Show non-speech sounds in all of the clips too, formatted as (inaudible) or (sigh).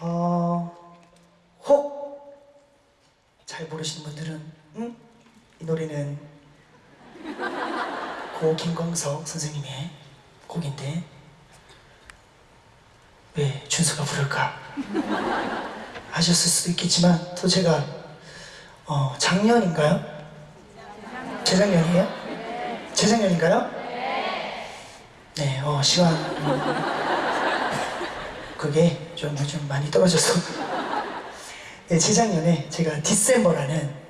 어, 혹잘 모르시는 분들은 응? 이 노래는 고 김광석 선생님의 곡인데 왜 준수가 부를까 하셨을 수도 있겠지만 또 제가 어, 작년인가요? 재작년이에요? 재작년인가요? 네, 어, 시간 그게 좀 요즘 많이 떨어져서 네, (laughs) 재작년에 제가 디셈버라는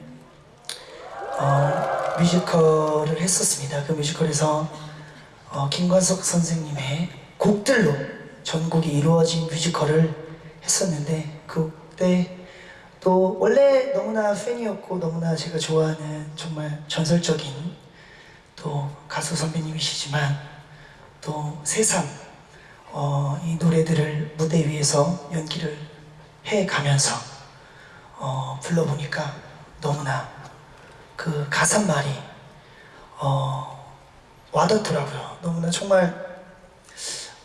어, 뮤지컬을 했었습니다. 그 뮤지컬에서 어, 김관석 선생님의 곡들로 전곡이 이루어진 뮤지컬을 했었는데 그때 또 원래 너무나 팬이었고 너무나 제가 좋아하는 정말 전설적인 또 가수 선배님이시지만 또 새삼 어, 이 노래들을 무대 위에서 연기를 해 가면서 어, 불러보니까 너무나 그 가사말이 어, 와닿더라고요. 너무나 정말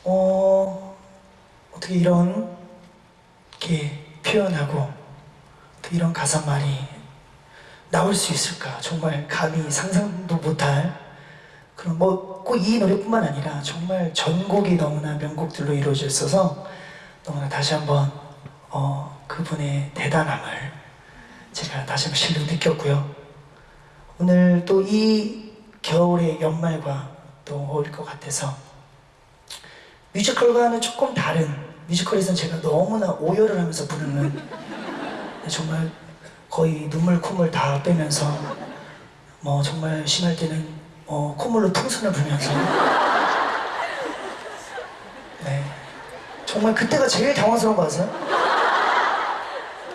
어, 어떻게 이런 게 표현하고 또 이런 가사말이 나올 수 있을까 정말 감히 상상도 못할 그런 뭐꼭 이 노래뿐만 아니라 정말 전곡이 너무나 명곡들로 이루어져 있어서 너무나 다시 한번 어, 그분의 대단함을 제가 다시 한번 실로 느꼈고요. 오늘 또 이 겨울의 연말과 또 어울릴 것 같아서 뮤지컬과는 조금 다른 뮤지컬에서는 제가 너무나 오열을 하면서 부르는 (laughs) 정말 거의 눈물 콧물 다 빼면서 뭐 정말 심할 때는 어, 콧물로 풍선을 불면서. 네. 정말 그때가 제일 당황스러운 거 아세요?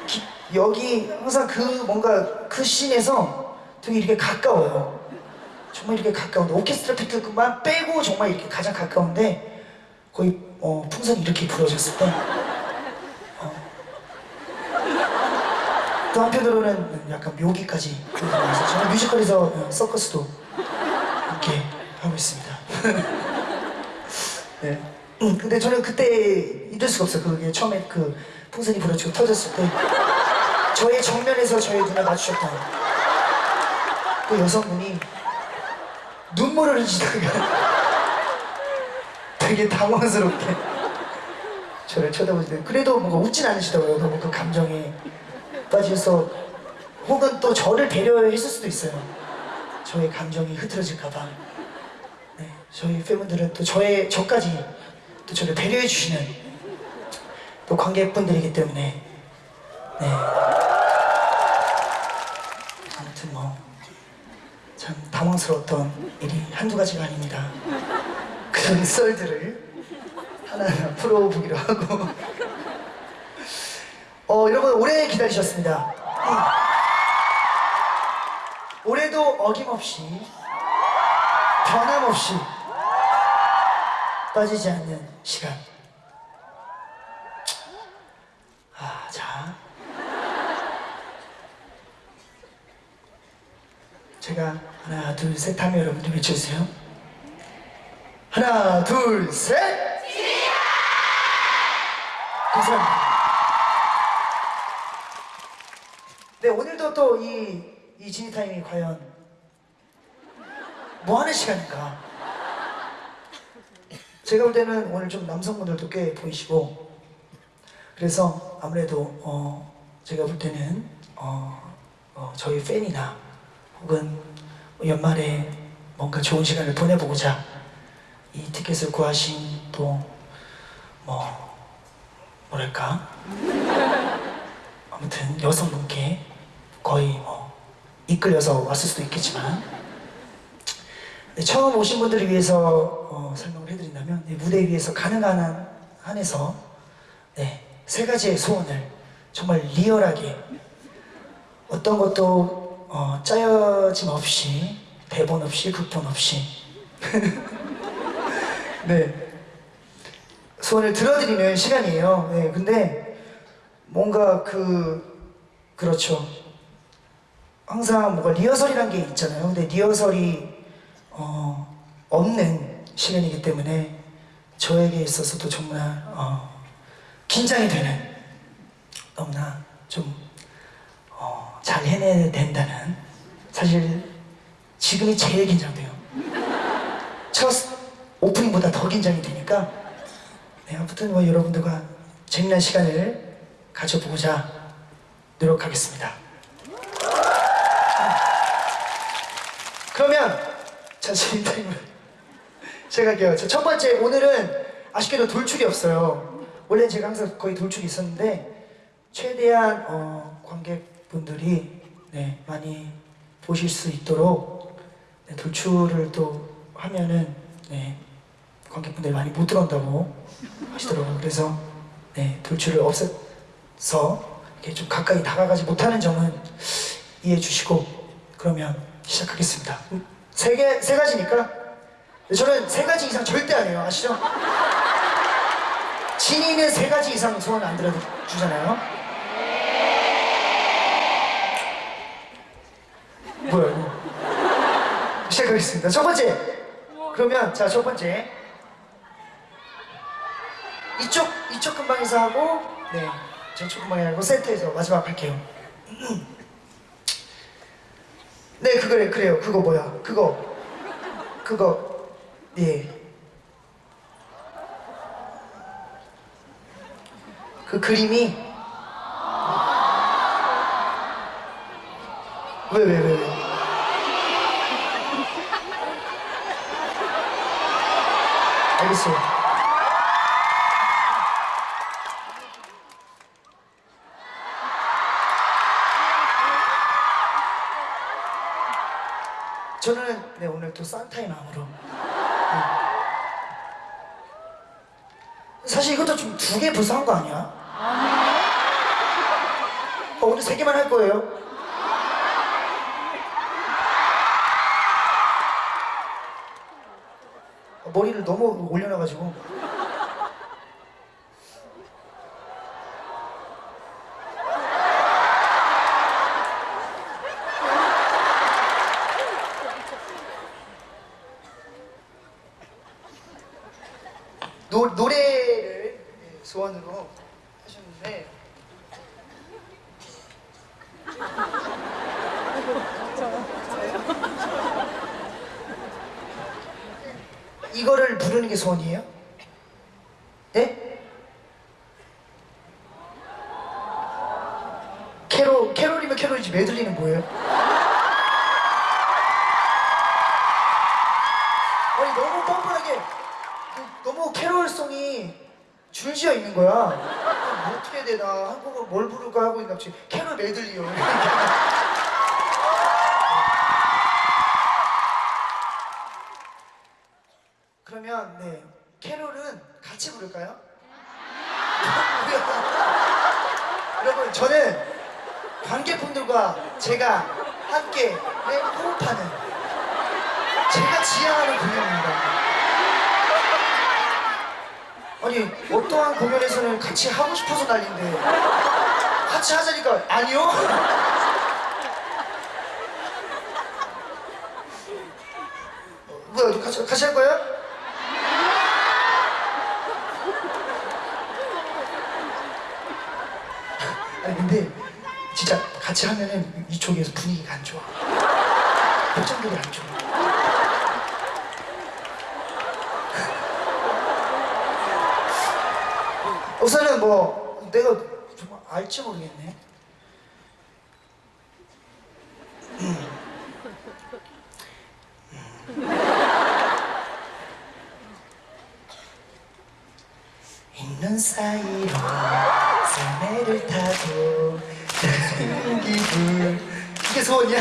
기- 여기 항상 그 뭔가 그 씬에서 되게 이렇게 가까워요. 정말 이렇게 가까운데 오케스트라 피트만 빼고 정말 이렇게 가장 가까운데 거의 어, 풍선이 이렇게 불어졌을 때 어. 또 한편으로는 약간 묘기까지 저는 뮤지컬에서 어, 서커스도 이렇게 하고 있습니다. (laughs) 네. 음, 근데 저는 그때 잊을 수가 없어요. 그게 처음에 그 풍선이 불어지고 터졌을 때 저의 정면에서 저의 눈을 마주쳤던 그 여성분이 눈물을 흘리시다가 (laughs) 되게 당황스럽게 저를 쳐다보시는데 그래도 뭔가 웃진 않으시더라고요. 너무 그 감정에 빠져서 혹은 또 저를 배려했을 수도 있어요 저의 감정이 흐트러질까봐 네, 저희 팬분들은 또 저의 저까지 또 저를 배려해 주시는 또 관객분들이기 때문에 네 아무튼 뭐 참 당황스러웠던 일이 한두 가지가 아닙니다. 그런 썰들을 하나하나 풀어보기로 하고 어 여러분 오래 기다리셨습니다. 음. 올해도 어김없이 변함없이 빠지지 않는 시간. 아, 자. 제가 하나 둘 셋 하면 여러분들 외쳐주세요. 하나 둘셋! 감사합니다. 네 오늘도 또이 이 지니타임이 과연 뭐 하는 시간인가? 제가 볼 때는 오늘 좀 남성분들도 꽤 보이시고 그래서 아무래도 어, 제가 볼 때는 어, 어, 저희 팬이나 혹은 연말에 뭔가 좋은 시간을 보내보고자 이 티켓을 구하신 또 뭐 뭐랄까? 아무튼 여성분께 거의 뭐 이끌려서 왔을 수도 있겠지만 네, 처음 오신 분들을 위해서 어, 설명을 해드린다면 네, 무대 위에서 가능한 한 한에서 네, 세 가지의 소원을 정말 리얼하게 어떤 것도 어, 짜여짐 없이 대본 없이 극본 없이 (laughs) 네 소원을 들어드리는 시간이에요. 네, 근데 뭔가 그 그렇죠. 항상 뭔가 리허설이란 게 있잖아요. 근데 리허설이 어, 없는 시간이기 때문에 저에게 있어서도 정말 어, 긴장이 되는 너무나 좀 어, 잘 해내야 된다는 사실 지금이 제일 긴장돼요. 첫 오프닝보다 더 긴장이 되니까 네, 아무튼 뭐 여러분들과 재미난 시간을 가져보고자 노력하겠습니다. 그러면 타임을 제가 할게요. 자, 첫 번째 오늘은 아쉽게도 돌출이 없어요. 원래 제가 항상 거의 돌출이 있었는데 최대한 어, 관객분들이 네, 많이 보실 수 있도록 네, 돌출을 또 하면은 네, 관객분들이 많이 못 들어온다고 하시더라고요. 그래서 네, 돌출을 없애서 이렇게 좀 가까이 다가가지 못하는 점은 이해해 주시고 그러면 시작하겠습니다. 음, 세 개, 세 가지니까 저는 세 가지 이상 절대 안 해요. 아시죠? 진이는 세 가지 이상 소원 안 들어주잖아요. 뭐야 이거? 시작하겠습니다. 첫 번째. 그러면 자 첫 번째. 이쪽 이쪽 근방에서 하고 네 저쪽 근방에 하고 센터에서 마지막 할게요. 네 그거래 그래요 그거 뭐야 그거 그거 예. 그 그림이 왜 왜 왜 왜? 알겠어요. 또 산타의 마음으로 네. 사실 이것도 좀 두 개 불쌍한 거 아니야? 어, 오늘 세 개만 할 거예요. 어, 머리를 너무 올려놔가지고. 노, 노래를 네, 소원으로 하셨는데 게 소원이에요? 네? 캐롤, 캐롤이면 캐롤이지 메들리는 뭐예요? 아니 너무 뻔뻔하게 그, 너무 캐롤송이 줄지어 있는 거야 뭐 어떻게 해야 되나 한국어 뭘 부를까 하고 있는데 갑자기 캐롤 메들리요 그러면 네 캐롤은 같이 부를까요? 여러분 저는 관객분들과 제가 함께 네, 호흡하는 제가 지향하는 공연입니다. 아니 어떠한 공연에서는 같이 하고 싶어서 난리인데 같이 하자니까 아니요? 어, 뭐야 같이 같이 할 거예요? 아니 근데 진짜 같이 하면은 이쪽에서 분위기가 안 좋아. 표정들이 안 좋아. 우선은 뭐 내가 정말 알지 모르겠네. 있는 사이로 설매를 타고 다니는 기분 이게 소원이야?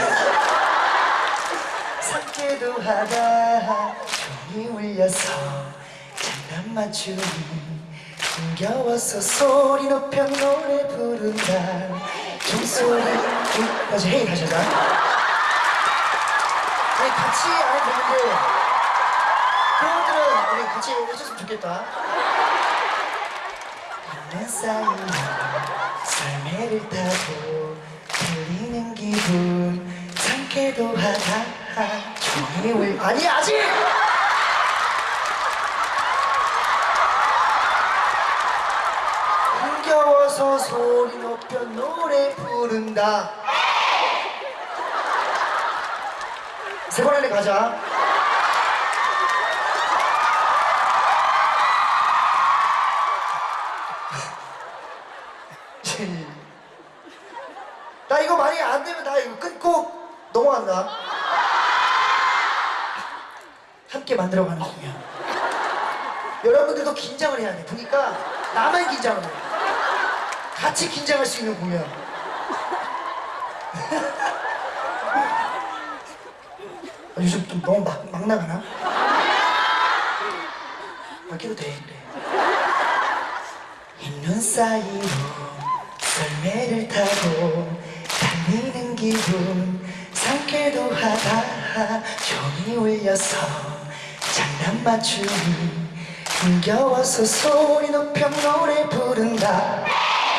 상쾌도 하다 종이 울려서 장단 맞추니 흥겨워서 소리 높여 노래 부른다. 종소리. 다시 헤이 다시 하자. 아니 같이 안 되는데 그분들은 우리 같이 해줬으면 좋겠다. 있는 사이로 설매를 타고 들리는 기분. 상쾌도 하다. 종이 울 아니 아직 흥겨워 흥겨워서 높여 노래 부른다. 세 번 안에 가자. 나 이거 많이 안 되면 나 이거 끊고 넘어간다. 함께 만들어가는 중이야. 여러분들도 긴장을 해야 돼. 보니까 나만 긴장을 해 같이 긴장할 수 있는 공연. 아, 요즘 좀 너무 막, 막 나가나? 바뀌도 돼 그래 흰눈 사이로 썰매를 타고 달리는 기분. 상쾌도 하다 종이 울려서 장난 맞추니 흥겨워서 소리 높여 노래 부른다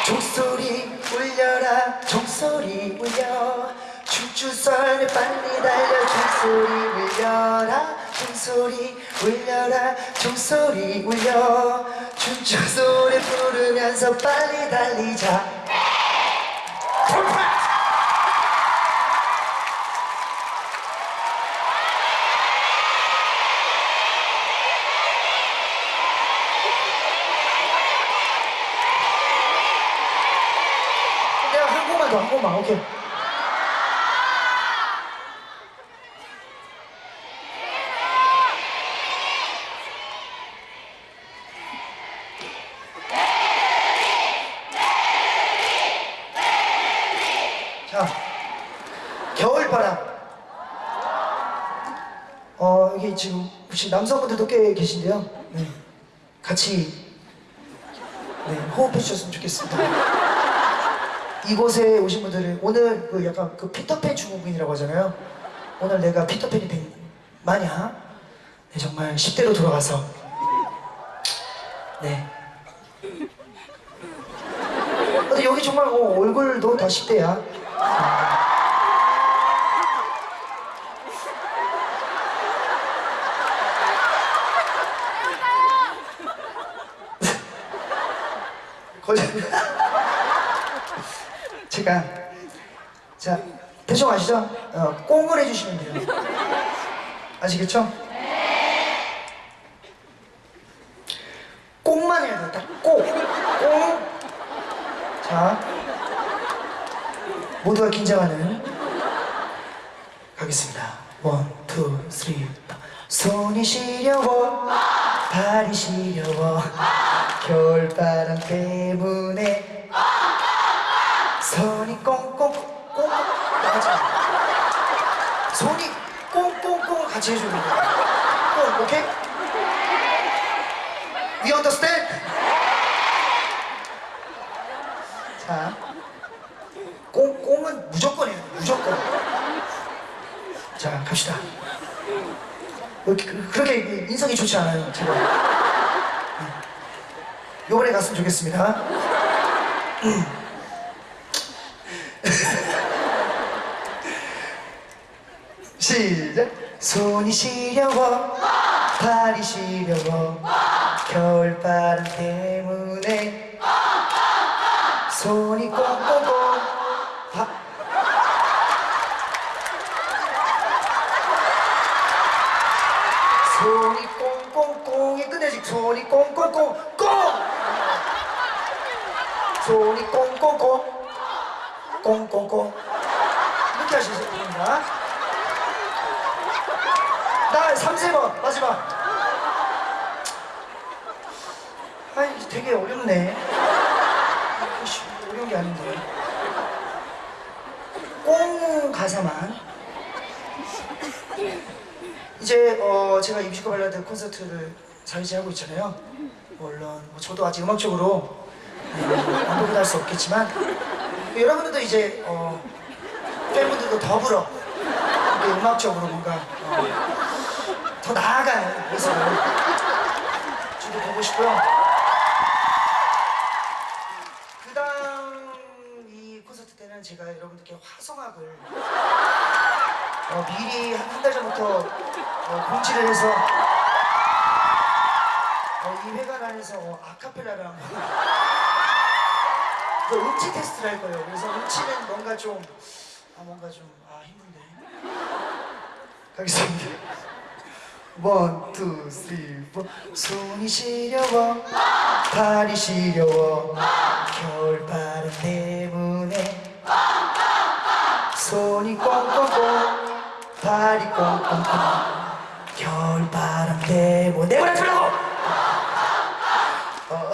종소리 울려라 종소리 울려. 춤추설에 빨리 달려 종소리 울려라 종소리 울려라 종소리 울려. 춤추소리 부르면서 빨리 달리자 내가 한 곡만 더 한 곡만 오케이 자 겨울바람 어 여기 지금 혹시 남성분들도 꽤 계신데요 네. 같이 네, 호흡해 주셨으면 좋겠습니다 이곳에 오신 분들은 오늘 그 약간 그 피터팬 중국인이라고 하잖아요. 오늘 내가 피터팬이 된 마냐? 네, 정말 10대로 돌아가서 네. 근데 여기 정말 어, 얼굴도 다 10대야. 거짓말. 제가 자 대충 아시죠? 어, 꽁을 해주시면 돼요. 아시겠죠? 꽁만 해야 돼요. 딱 꽁. 꽁. 자 모두가 긴장하는 가겠습니다. one, two, three, four. 손이 시려워 발이 시려워 겨울바람 때문에 손이 꽁꽁 꽁꽁 나가지 마. 손이 꽁꽁꽁 같이 해주는 거야 꽁 오케이? We understand? 자 꽁 꽁은 무조건 해야 돼 무조건. 자 갑시다. 그렇게 인성이 좋지 않아요 제가. 네. 요번에 갔으면 좋겠습니다. (laughs) 시작. 손이 시려워 발이 시려워 겨울바람 때문에 손이 꽁꽁꽁 바... 손이 꽁꽁꽁이 끝내지. 손이 꽁꽁꽁 꽁. 손이 꽁꽁꽁 꽁꽁꽁. 이렇게 하시면 됩니다. 나 3세번 마지막 아 이게 되게 어렵네. 어려운 게 아닌데. 꽁 가사만. 이제 어 제가 이 뮤지컬 발라드 콘서트를 4일째 하고 있잖아요. 물론 뭐 저도 아직 음악적으로 완벽히 할수 없겠지만 여러분들도 이제 어 팬분들도 더불어 음악적으로 뭔가 어, 더 나아가는 모습을 저도 보고 싶고요. 그 다음 이 콘서트 때는 제가 여러분들께 화성학을 어, 미리 한 달 전부터 어, 공지를 해서 어, 이 회관 안에서 어, 아카펠라를 한번 그래서 음치 테스트를 할 거예요. 그래서 음치는 뭔가 좀, 아, 뭔가 좀, 아, 힘든데. 가겠습니다. one, two, three, four. 손이 시려워, 발이 시려워, 겨울바람 때문에. 손이 꽁꽁꽁, 발이 꽁꽁꽁, 겨울바람 때문에. 내보내 주라고! 어,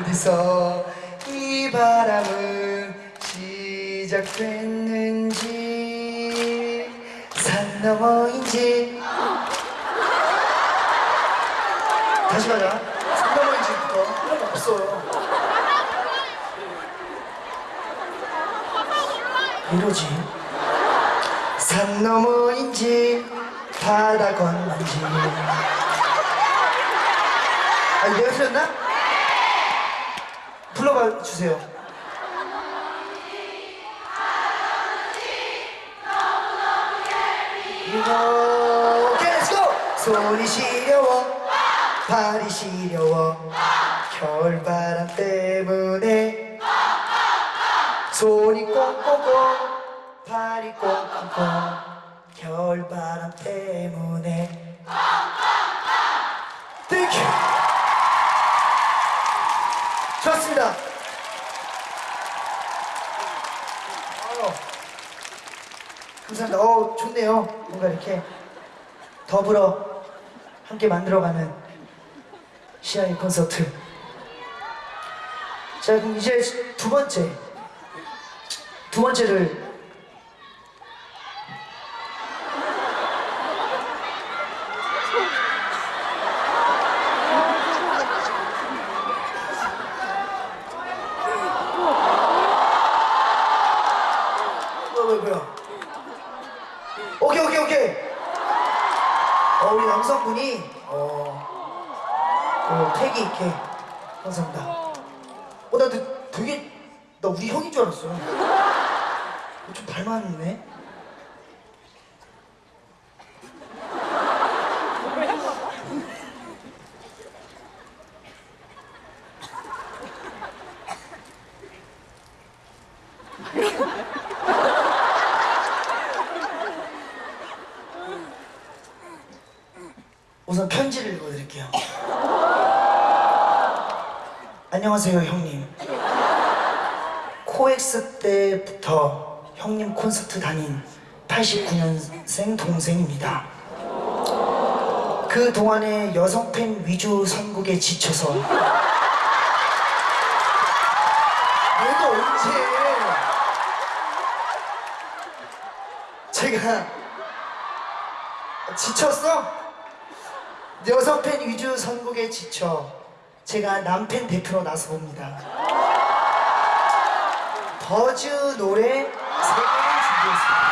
어디서 이 바람은 시작됐는지 산 너머인지. 다시 가자 산 너머인지부터 그런 거 없어요. 이러지 산 너머인지 바다 건너인지 아니 내가 틀렸나? 불러봐 주세요. 손이 시려워 발이 시려워 겨울바람 때문에 손이 꽁꽁꽁 발이 꽁꽁꽁 겨울바람 때문에 thank you 좋았습니다. 어, 감사합니다. 어, 좋네요. 뭔가 이렇게 더불어 함께 만들어가는 시아의 콘서트. 자, 그럼 이제 두 번째. 두 번째를 뭐야 뭐야 뭐야 오케이 오케이 오케이 어 우리 남성분이 어그 패기 있게 감사합니다 어나 되게 나 우리 형인 줄 알았어 좀 닮았네 우선 편지를 읽어드릴게요. 안녕하세요, 형님. 코엑스 때부터 형님 콘서트 다닌 89년생 동생입니다. 그 동안에 여성 팬 위주 선곡에 지쳐서 내가 언제 제가 지쳤어? 여성 팬 위주 선곡에 지쳐 제가 남팬 대표로 나서봅니다. 버즈 노래 세 개를 준비했습니다.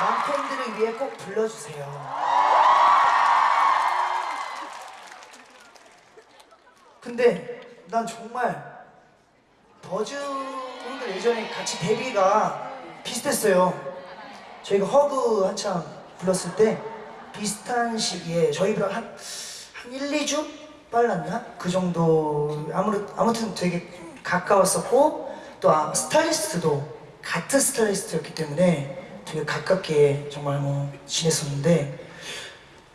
남팬들을 위해 꼭 불러주세요. 근데 난 정말 버즈 형들 예전에 같이 데뷔가 비슷했어요. 저희가 허그 한참 불렀을 때 비슷한 시기에 저희랑 한, 한 1, 2주 빨랐나? 그 정도. 아무래, 아무튼 되게 가까웠었고 또 아, 스타일리스트도 같은 스타일리스트였기 때문에 되게 가깝게 정말 뭐 지냈었는데.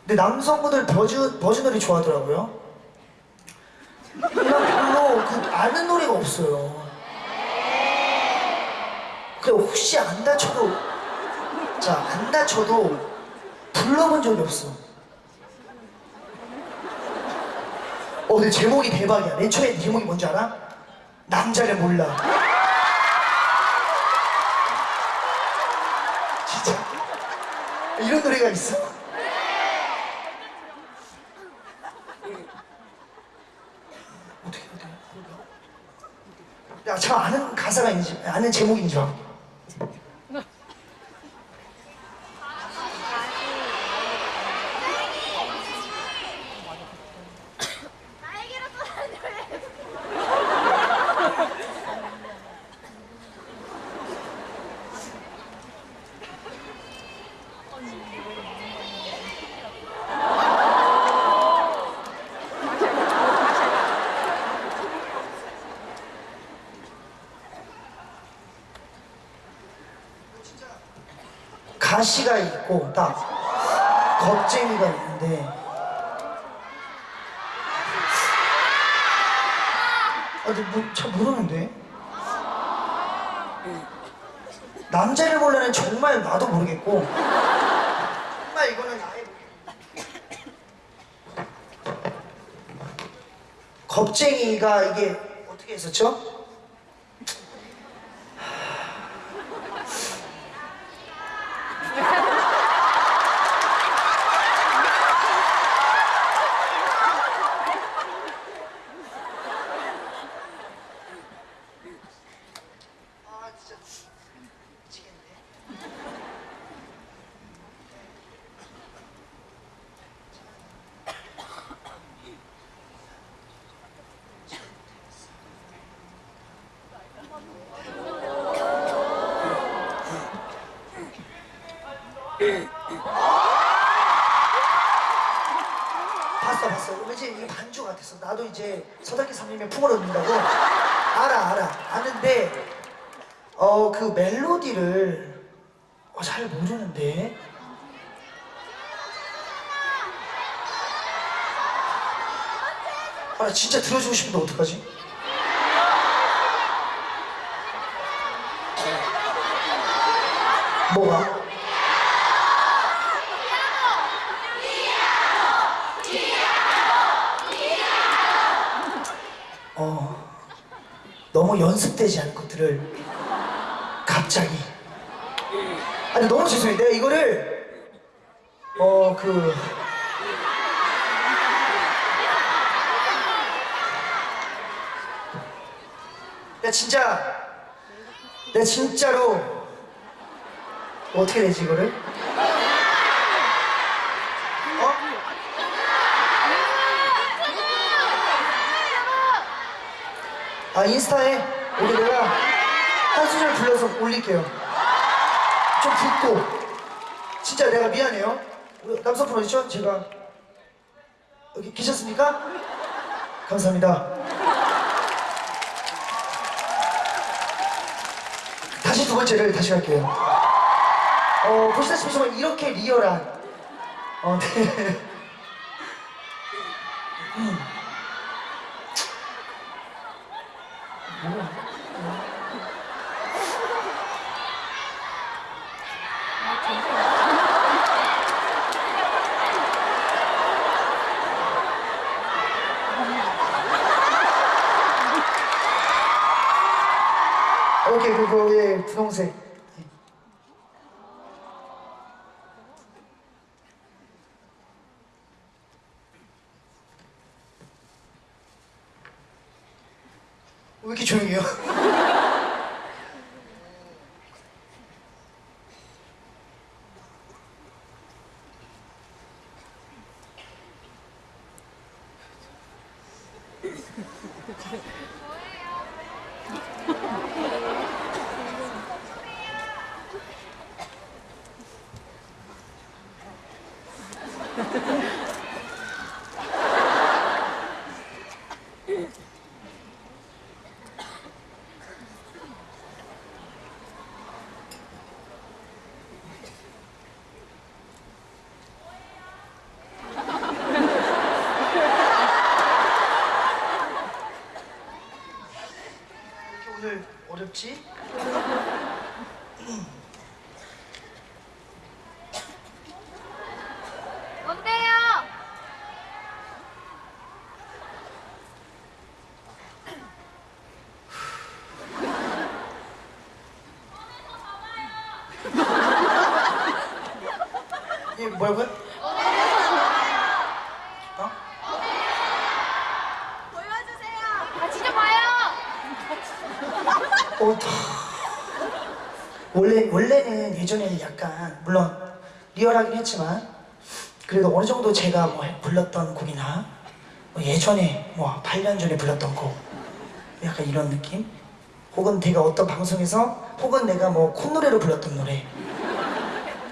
근데 남성분들 버즈, 버즈 노래 좋아하더라고요. 별로 그 아는 노래가 없어요. 그래 혹시 안 다쳐도 자 안 다쳐도 불러본 적이 없어. 어, 근데 제목이 대박이야. 맨 처음에 제목이 뭔지 알아? 남자를 몰라. 진짜. 이런 노래가 있어? 어떻게, 어떻게, 야, 저 아는 가사가 있는지, 아는 제목인 줄 알아. 가시가 있고 딱 겁쟁이가 있는데. 아, 근데 뭐, 잘 모르는데? 남자를 몰라는 정말 나도 모르겠고. 정말 이거는 아예 겁쟁이가 이게 어떻게 했었죠? 아 진짜 미치겠네. 봤어 봤어 왠지 이게 반주 같았어 나도 이제 서당계 삼림의 품을 얻는다고 알아 알아 아는데 어 그 멜로디를 어, 잘 모르는데 아 진짜 들어주고 싶은데 어떡하지? 뭐가? 어, 너무 연습되지 않은 것들을 갑자기. 아니, 너무 죄송해요. 내가 이거를, 어, 그. 진짜, 내가 진짜로, 어떻게 되지, 이거를? 어? 아 인스타에 우리 내가 한 소절 불러서 올릴게요 좀 붓고 진짜 내가 미안해요 남성분 어디죠? 제가 여기 계셨습니까? 감사합니다 두 번째를 다시 할게요 어 보시다시피 정말 이렇게 리얼한 어, 네. 오케이 그거 예 분홍색 예. 왜 이렇 어렵지? 뭔데요? 이게 뭐라고요? 어? 보여주세요. 같이 좀 봐요. 어, 더... 원래 원래는 예전에는 약간 물론 리얼하긴 했지만 그래도 어느 정도 제가 뭐 불렀던 곡이나 뭐 예전에 뭐 8년 전에 불렀던 곡 약간 이런 느낌? 혹은 내가 어떤 방송에서 혹은 내가 뭐 콧노래로 불렀던 노래.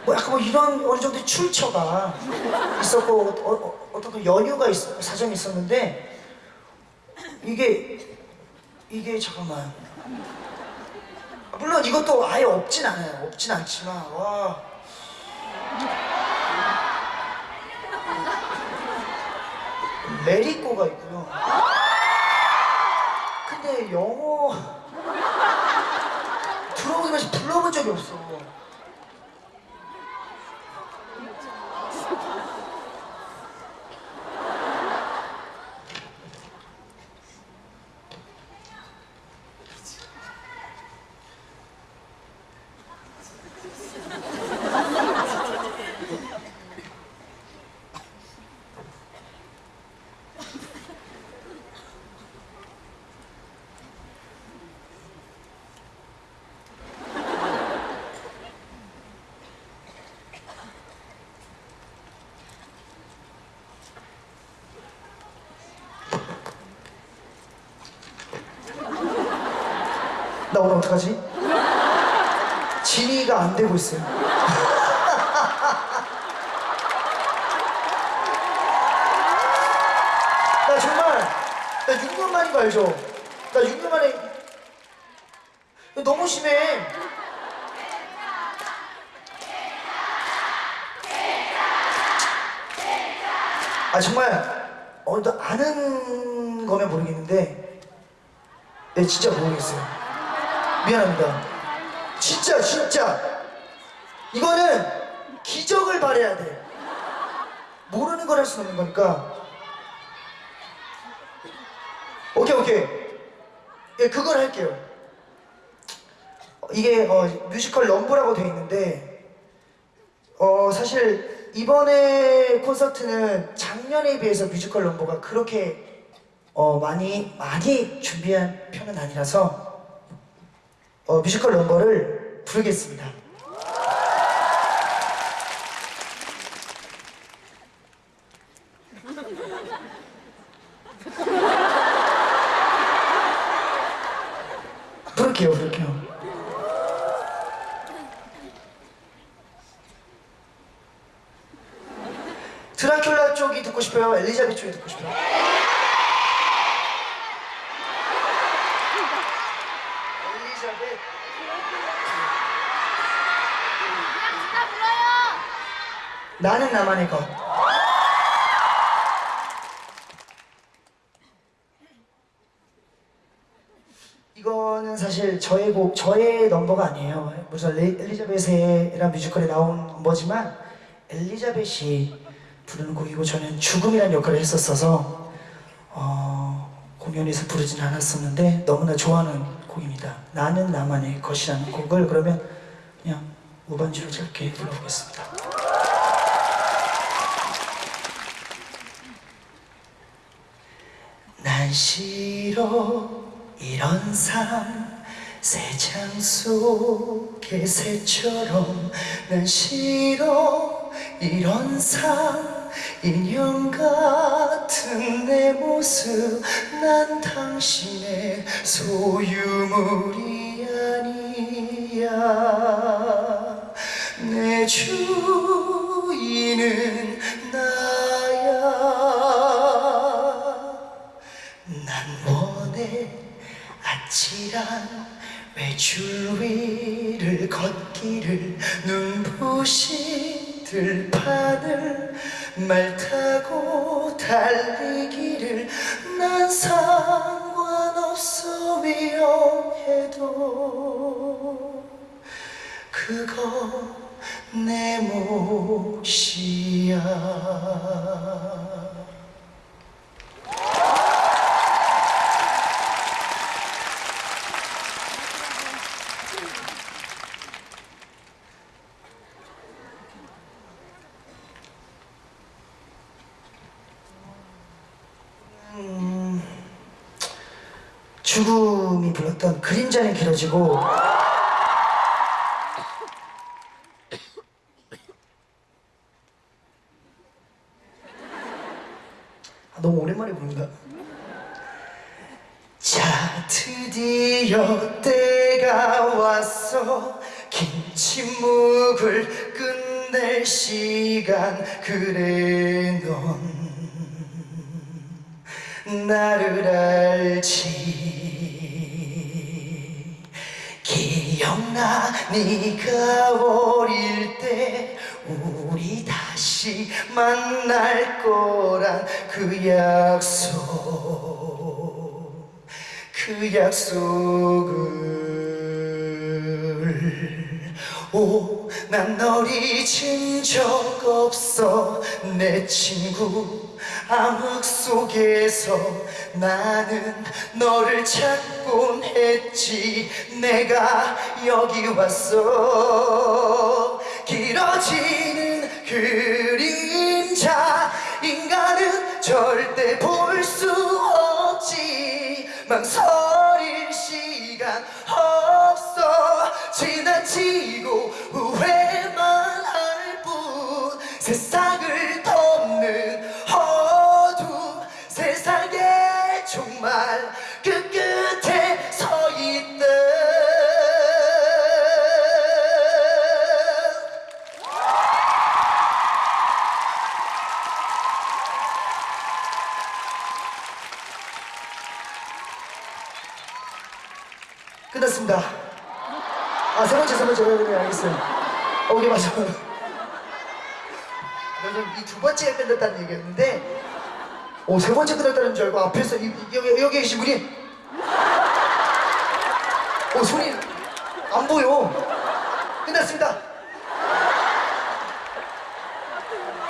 뭐 약간 뭐 이런 어느 정도의 출처가 있었고 어, 어, 떤그 연유가 있, 사정이 있었는데 이게 이게 잠깐만 물론 이것도 아예 없진 않아요. 없진 않지만 와. 레리꼬가 있고요. 근데 영어 들어오기만 불러본 적이 없어. 어떡하지? 진이가 안 되고 있어요. (laughs) 나 정말 나 6년 만인 거 알죠? 나 6년 만에 너무 심해. 아 정말 어, 나 아는 거면 모르겠는데 네 진짜 모르겠어요. 미안합니다. 진짜 진짜 이거는 기적을 바래야 돼. 모르는 걸 할 수는 없는 거니까. 오케이 오케이. 예 그걸 할게요. 이게 어, 뮤지컬 넘버라고 돼 있는데 어 사실 이번에 콘서트는 작년에 비해서 뮤지컬 넘버가 그렇게 어 많이 많이 준비한 편은 아니라서 어 뮤지컬 럼버를 부르겠습니다. 부를게요, 부를게요. 드라큘라 쪽이 듣고 싶어요? 엘리자베트 쪽이 듣고 싶어요? 엘리자베트 그냥 진짜 불러요. 나는 나만의 것. 이거는 사실 저의 곡, 저의 넘버가 아니에요. 무슨 레- 엘리자베스라는 뮤지컬에 나온 넘버지만 엘리자벳이 부르는 곡이고 저는 죽음이라는 역할을 했었어서 어, 공연에서 부르진 않았었는데 너무나 좋아하는 곡입니다. 나는 나만의 것이라는 곡을 그러면 그냥 무반주로 짧게 불러보겠습니다 난 싫어. 이런 삶 새장 속의 새처럼 난 싫어. 이런 삶 인형 같은 내 모습 난 당신의 소유물이 아니야. 내 주인은 아찔한 외줄 위를 걷기를 눈부신 들판을 말 타고 달리기를 난 상관없어 위험해도 그거 내 몫이야 죽음이 불렀던 그림자는 길어지고 아, 너무 오랜만에 부른다. 자 드디어 때가 왔어. 긴 침묵을 끝낼 시간. 그래 네가 어릴 때 우리 다시 만날 거란 그 약속 그 약속을. 오 난 널 잊은 적 없어. 내 친구 암흑 속에서 나는 너를 찾곤 했지. 내가 여기 왔어. 길어지는 그림자 인간은 절대 볼 수 없지. 망설일 시간 없어. 지나치고 후회만 할 뿐. 세상 어, 오케이, 맞아. 이두 번째 끝났다는 얘기였는데, 오, 세 번째 끝났다는 줄 알고 앞에서 이, 이- 여기, 여기 계신 분이, 오, 손이 안 보여. 끝났습니다.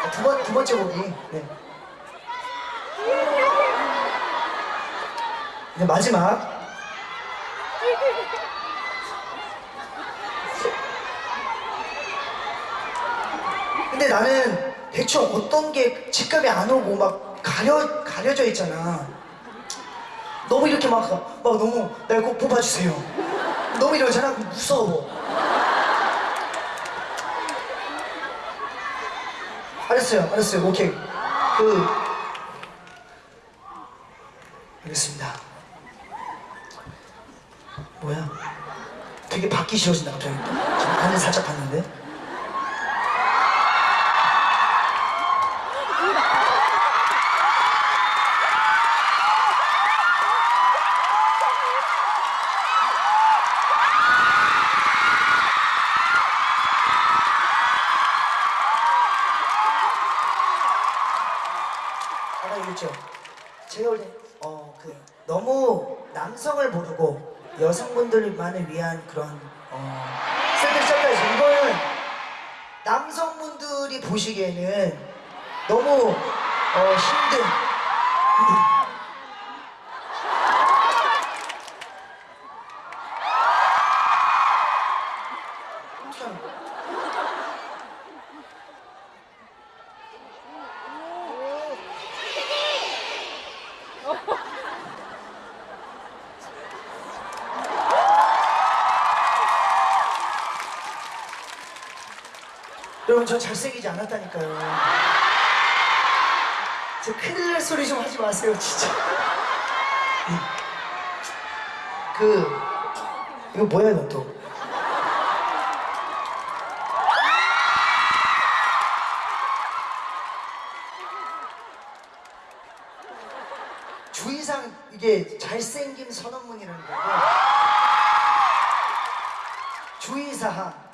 아, 두 번, 두 번째 곡이, 네. 이제 마지막. 근데 나는 대충 어떤 게 직감이 안 오고 막 가려, 가려져 있잖아. 너무 이렇게 막, 막 너무 날 꼭 뽑아주세요. 너무 이러잖아? 무서워. 알았어요, 알았어요. 오케이. 그, 알겠습니다. 뭐야? 되게 받기 싫어진다, 갑자기. 안을 살짝 봤는데. 여러분 저 잘생기지 않았다니까요. 저 큰일 날 소리 좀 하지 마세요 진짜. 그 이거 뭐야 이거 또? 주의상 이게 잘생김 선언문이라는 거고 주의사항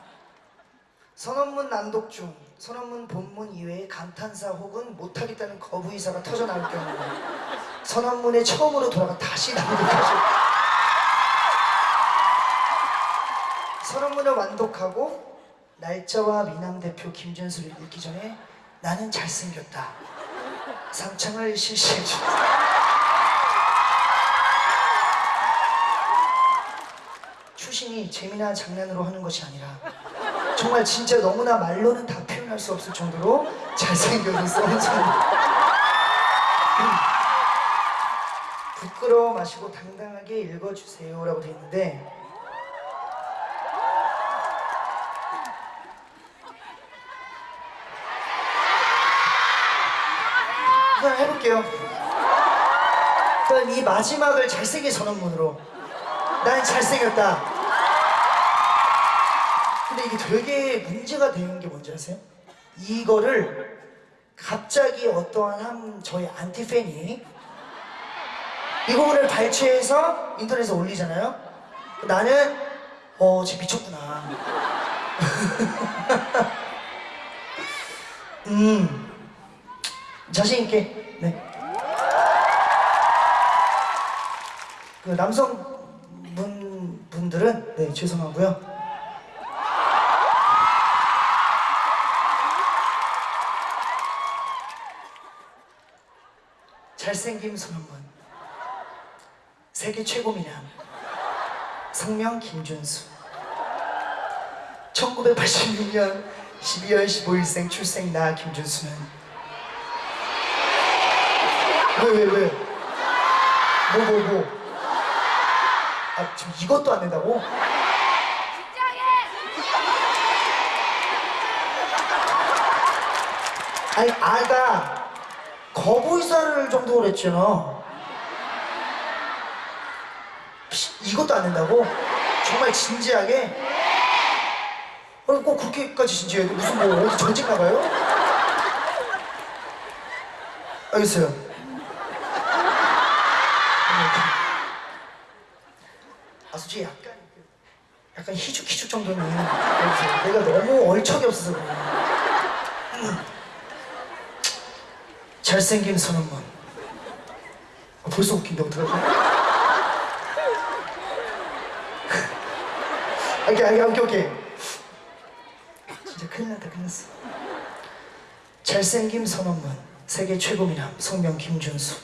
선언문 낭독 중 선언문 본문 이외에 감탄사 혹은 못하겠다는 거부 의사가 터져 나올 경우 선언문에 처음으로 돌아가 다시 낭독하죠. 선언문을 완독하고 날짜와 미남 대표 김준수를 읽기 전에 나는 잘생겼다. 상창을 실시해 주세요. 추신이 재미나 장난으로 하는 것이 아니라 정말 진짜 너무나 말로는 다 표현할 수 없을 정도로 잘생겨서 써놓잖아. 부끄러워 마시고 당당하게 읽어주세요 라고 돼 있는데 그냥 해볼게요. 그럼 이 마지막을 잘생긴 선언문으로 난 잘생겼다. 이게 되게 문제가 되는 게 뭔지 아세요? 이거를 갑자기 어떠한 한 저희 안티팬이 이 부분을 발췌해서 인터넷에 올리잖아요. 나는 어, 쟤 미쳤구나. (laughs) 음, 자신 있게, 네. 그 남성 분 분들은 네 죄송하고요. 잘생김 손한번 세계 최고 미남 성명 김준수 1986년 12월 15일생 출생 나 김준수는 왜 왜 왜? 뭐 뭐 뭐? 아 지금 이것도 안 된다고? 아니 아가 거부이사를 정도 그랬잖아 피, 이것도 안 된다고? 정말 진지하게? 아니 꼭 그렇게까지 진지해도 무슨 뭐 어디 전직 나가요? 알겠어요 아 솔직히 약간 그- 약간 희죽희죽 정도는 알겠어요. 내가 너무 얼척이 없어서 그래 잘생긴 선언문 아, 벌써 웃긴데 어떡하지? 아, 오케이 오케이 오케이 오케이. 진짜 큰일 났다 큰일 났어. 잘생김 선언문 세계 최고 미남 성명 김준수.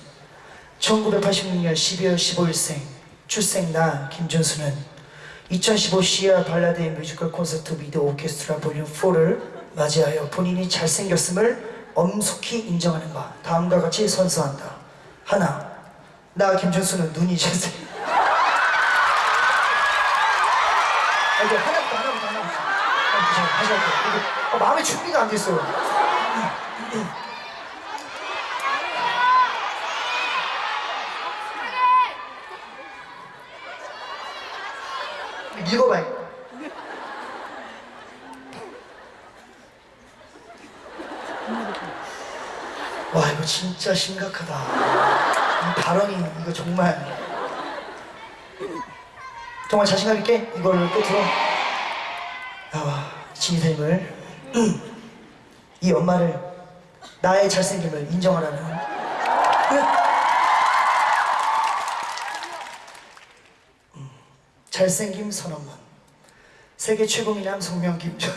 1986년 12월 15일생 출생 나 김준수는 2015 시아 발라드 and 뮤지컬 콘서트 with 오케스트라 볼륨 4를 맞이하여 본인이 잘생겼음을 엄숙히 인정하는 바 다음과 같이 선서한다 하나 나 김준수는 눈이 잘생 아, 이제 하나부터 하나부터 하나부터 다시 할게요 아, 마음의 준비가 안 됐어요 읽어봐요 와 이거 진짜 심각하다. 이 발언이 이거 정말. 정말 자신감 있게 이걸 끝으로 나와. 진이쌤을. 이 엄마를 나의 잘생김을 인정하라는. 잘생김 선언문. 세계 최고 미남 성명 김준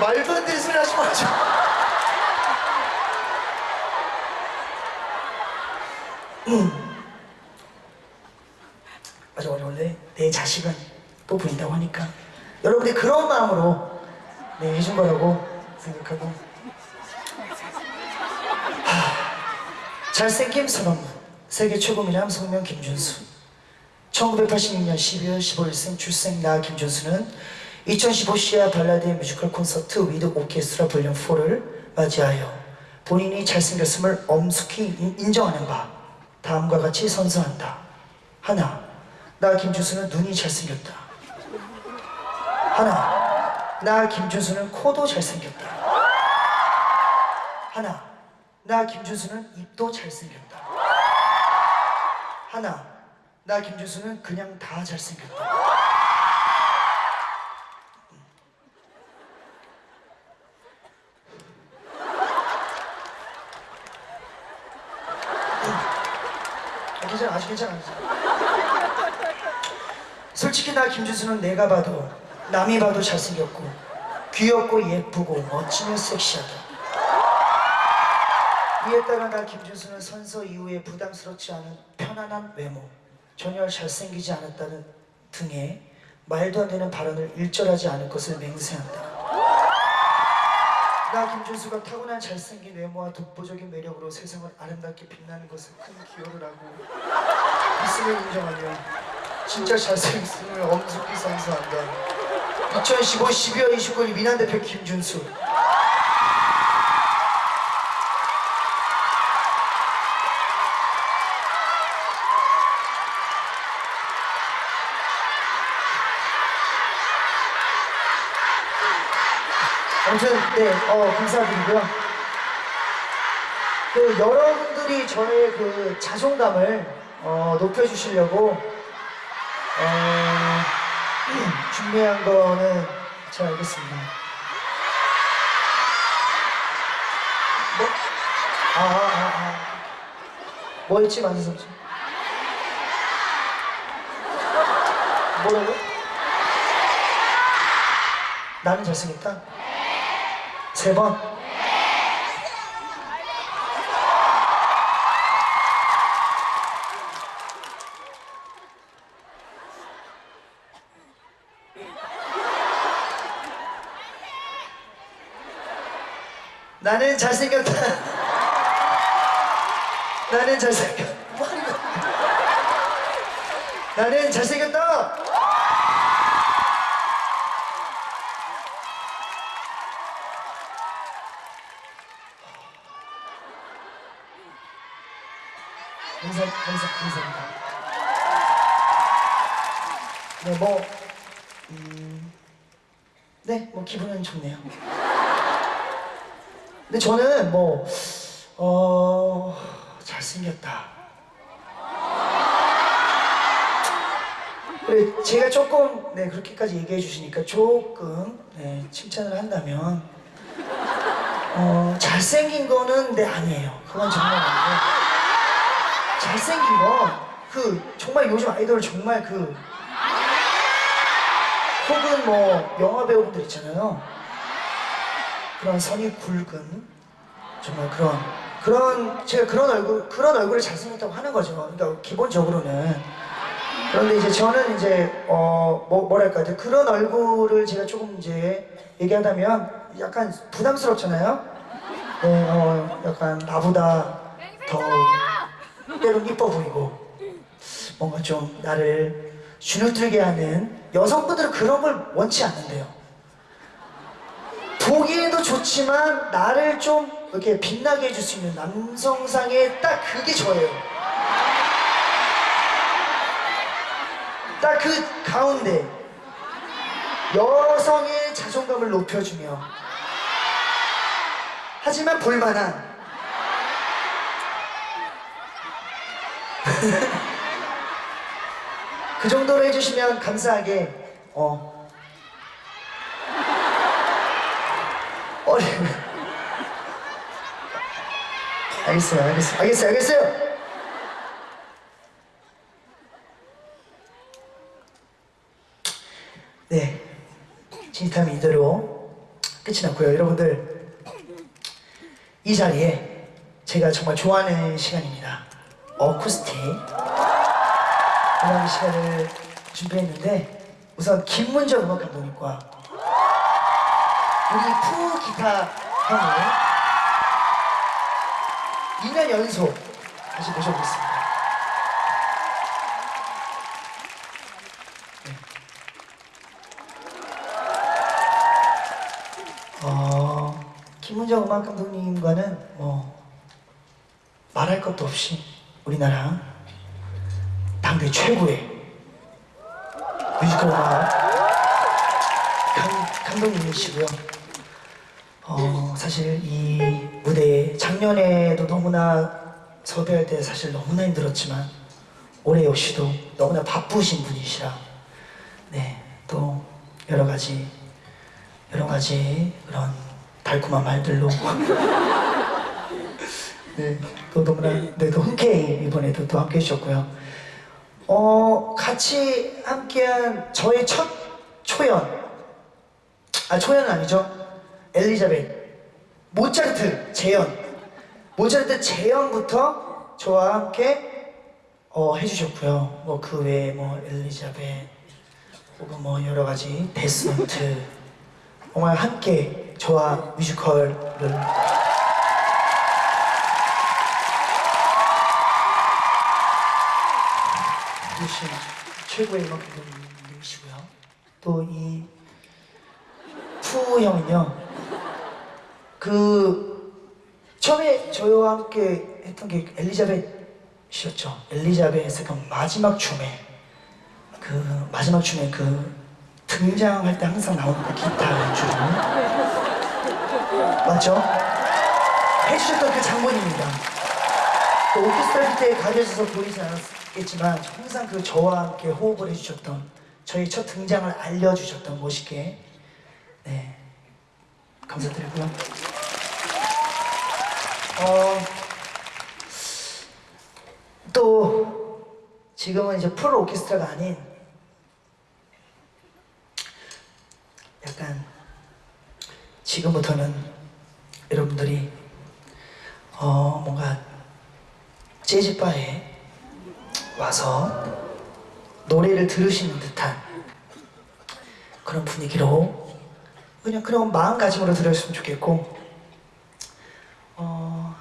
말도 안 되는 소리 하지 마죠 (gasps) 맞아 맞아 원래 내 자식은 또 보인다고 하니까 여러분들 그런 마음으로 네 해준 거라고 생각하고. 하, 잘생김 선언문 세계 최고 미남 성명 김준수. 1986년 12월 15일생 출생 나 김준수는 2015 시아 발라드 and 뮤지컬 콘서트 with 오케스트라 볼륨 4를 맞이하여 본인이 잘생겼음을 엄숙히 인- 인정하는 바 다음과 같이 선서한다. 하나 나 김준수는 눈이 잘생겼다. 하나 나 김준수는 코도 잘생겼다. 하나 나 김준수는 입도 잘생겼다. 하나 나 김준수는 그냥 다 잘생겼다 아, 괜찮아. 솔직히 나 김준수는 내가 봐도 남이 봐도 잘생겼고 귀엽고 예쁘고 멋지며 섹시하다 이에 따라 나 김준수는 선서 이후에 부담스럽지 않은 편안한 외모 전혀 잘생기지 않았다는 등의 말도 안 되는 발언을 일절하지 않을 것을 맹세한다 나 김준수가 타고난 잘생긴 외모와 독보적인 매력으로 세상을 아름답게 빛나는 것을 큰 기여를 하고 있음을 인정하며 진짜 잘생겼음을 엄숙히 선서한다. 2015 12월 29일 미남 대표 김준수. 아무튼 네, 어, 감사드리고요. 그 여러분들이 저의 그 자존감을 어, 높여주시려고 어, (clears throat) 준비한 거는 잘 알겠습니다. 뭐? 아, 아, 아. 뭐였지, 만세섭 씨? 뭐라고? 나는 잘생겼다? 세 번? 나는 잘생겼다. 나는 잘생겼. 뭐 하는? 나는 잘생겼다. 감사, 감사, 감사합니다. 네, 뭐, 음, 네, 뭐 기분은 좋네요. 근데 저는 뭐, 어, 잘생겼다. 그래, 제가 조금, 네, 그렇게까지 얘기해 주시니까 조금, 네, 칭찬을 한다면, 어, 잘생긴 거는, 네, 아니에요. 그건 정말 아니고. 잘생긴 건, 그, 정말 요즘 아이돌 정말 그, 혹은 뭐, 영화 배우분들 있잖아요. 그런 선이 굵은 정말 그런 그런 제가 그런 얼굴 그런 얼굴을 잘생겼다고 하는 거죠. 그러니까 기본적으로는 그런데 이제 저는 이제 어 뭐, 이제 그런 얼굴을 제가 조금 이제 얘기하다면 약간 부담스럽잖아요. 네, 어 약간 나보다 더 때론 이뻐 보이고 뭔가 좀 나를 주눅들게 하는 여성분들은 그런 걸 원치 않는데요. 보기에도 좋지만 나를 좀 이렇게 빛나게 해줄 수 있는 남성상의 딱 그게 저예요. 딱 그 가운데 여성의 자존감을 높여주며 하지만 볼만한 (laughs) 그 정도로 해주시면 감사하게 어 어려워. (laughs) 알겠어요, 알겠어요, 알겠어요, 알겠어요. 네, 진땀이 이대로 끝이 났고요. 여러분들 이 자리에 제가 정말 좋아하는 시간입니다. 어쿠스틱 음악 시간을 준비했는데 우선 김문정 음악 감독님과 우리 푸 기타 형을 2년 연속 다시 모셔보겠습니다. 네. 어, 김문정 음악 감독님과는 뭐 말할 것도 없이 우리나라 당대 최고의 뮤지컬 음악 감, 감독님이시고요. 어, 사실 이 무대에 작년에도 너무나 섭외할 때 사실 너무나 힘들었지만 올해 역시도 너무나 바쁘신 분이시라. 네, 또 여러 가지 여러 가지 그런 달콤한 말들로. (laughs) 네, 또 너무나 네, 또 흔쾌히 이번에도 또 함께 해주셨고요. 어, 같이 함께한 저의 첫 초연. 아 초연은 아니죠. 엘리자벳 모차르트 재연 모차르트 재연부터 저와 함께 어, 해주셨고요. 뭐 그 외에 뭐 엘리자벳 혹은 뭐 여러 가지 데스노트 정말 함께 저와 뮤지컬을 해주신 최고의 음악 감독님이시고요. 또 이 푸 형은요 그 처음에 저와 함께 했던 게 엘리자벳이었죠. 엘리자벳의 그 마지막 춤에 그 마지막 춤에 그 등장할 때 항상 나오는 그 기타 연주로 맞죠? 해주셨던 그 장본입니다. 그 오케스트라 때 가려져서 보이지 않았겠지만 항상 그 저와 함께 호흡을 해주셨던 저희 첫 등장을 알려주셨던 멋있게. 네. 감사드리고요. 어, 또 지금은 이제 프로 오케스트라가 아닌 약간 지금부터는 여러분들이 어 뭔가 재즈바에 와서 노래를 들으시는 듯한 그런 분위기로 그냥 그런 마음가짐으로 들으셨으면 좋겠고 어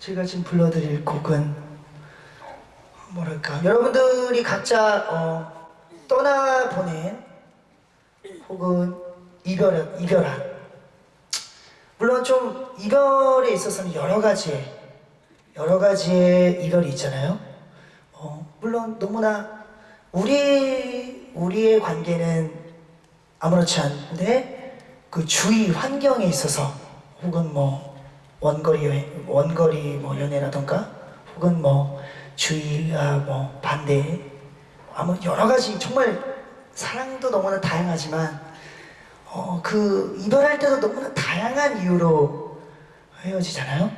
제가 지금 불러드릴 곡은 뭐랄까 여러분들이 각자 어, 떠나보낸 혹은 이별 이별한 물론 좀 이별에 있어서는 여러 가지의 여러 가지의 이별이 있잖아요. 어, 물론 너무나 우리 우리의 관계는 아무렇지 않은데 그 주위 환경에 있어서 혹은 뭐 원거리 여행, 원거리 뭐 연애라던가 혹은 뭐 주위가 뭐 반대 아무 여러 가지 정말 사랑도 너무나 다양하지만 어, 그 이별할 때도 너무나 다양한 이유로 헤어지잖아요.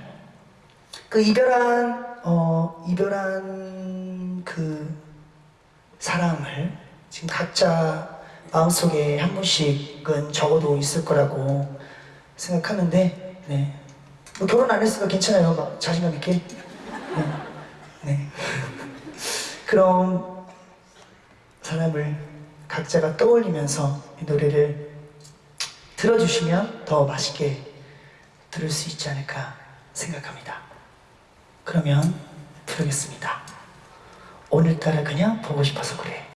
그 이별한 어 이별한 그 사람을 지금 각자 마음속에 한 분씩은 적어도 있을 거라고 생각하는데 네. 뭐 결혼 안 했으니까 괜찮아요. 막 자신감 있게. 네. 네. 그럼 사람을 각자가 떠올리면서 이 노래를 들어주시면 더 맛있게 들을 수 있지 않을까 생각합니다. 그러면 부르겠습니다. 오늘따라 그냥 보고 싶어서 그래.